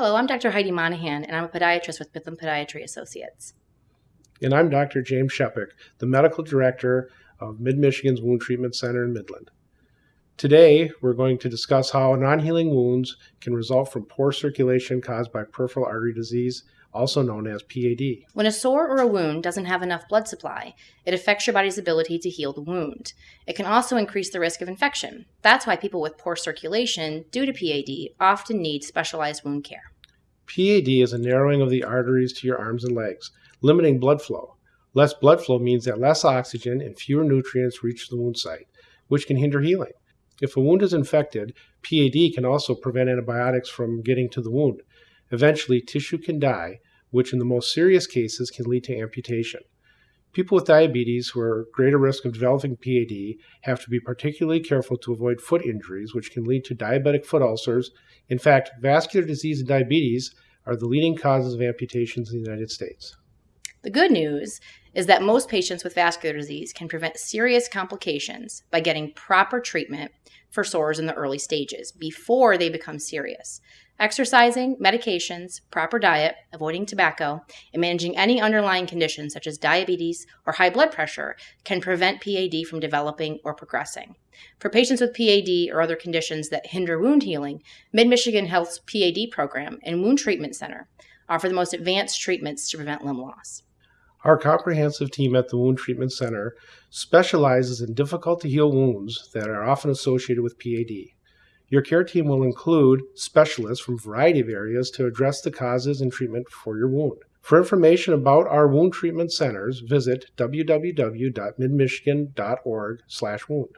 Hello, I'm Dr. Heidi Monahan, and I'm a podiatrist with Midland Podiatry Associates. And I'm Dr. James Shepik, the medical director of Mid Michigan's Wound Treatment Center in Midland. Today, we're going to discuss how non healing wounds can result from poor circulation caused by peripheral artery disease also known as PAD. When a sore or a wound doesn't have enough blood supply, it affects your body's ability to heal the wound. It can also increase the risk of infection. That's why people with poor circulation due to PAD often need specialized wound care. PAD is a narrowing of the arteries to your arms and legs, limiting blood flow. Less blood flow means that less oxygen and fewer nutrients reach the wound site, which can hinder healing. If a wound is infected, PAD can also prevent antibiotics from getting to the wound. Eventually, tissue can die, which in the most serious cases can lead to amputation. People with diabetes who are at greater risk of developing PAD have to be particularly careful to avoid foot injuries, which can lead to diabetic foot ulcers. In fact, vascular disease and diabetes are the leading causes of amputations in the United States. The good news is that most patients with vascular disease can prevent serious complications by getting proper treatment for sores in the early stages before they become serious. Exercising, medications, proper diet, avoiding tobacco, and managing any underlying conditions such as diabetes or high blood pressure can prevent PAD from developing or progressing. For patients with PAD or other conditions that hinder wound healing, Mid Michigan Health's PAD program and Wound Treatment Center offer the most advanced treatments to prevent limb loss. Our comprehensive team at the Wound Treatment Center specializes in difficult to heal wounds that are often associated with PAD. Your care team will include specialists from a variety of areas to address the causes and treatment for your wound. For information about our wound treatment centers, visit www.midmichigan.org/wound.